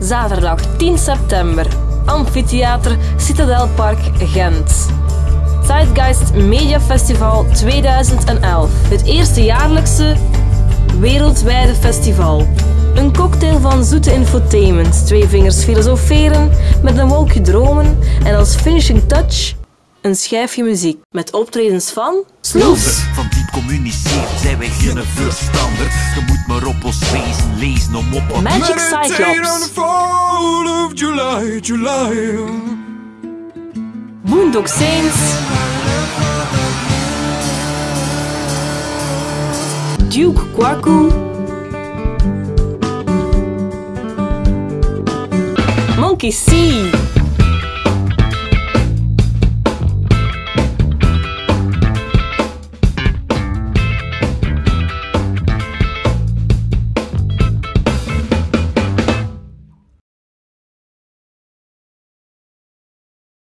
Zaterdag 10 september. Amphitheater Citadelpark Gent. Zeitgeist Media Festival 2011. Het eerste jaarlijkse wereldwijde festival. Een cocktail van zoete infotainment, twee vingers filosoferen, met een wolkje dromen en als finishing touch een schijfje muziek. Met optredens van Sloes. Van diep communiceren wij geen verstander. Je moet maar op ons wezen lezen om op wat Magic Meditate on the Cyclops. fall of July, July. Boondock Saints. Duke Kwaku. Monkey C.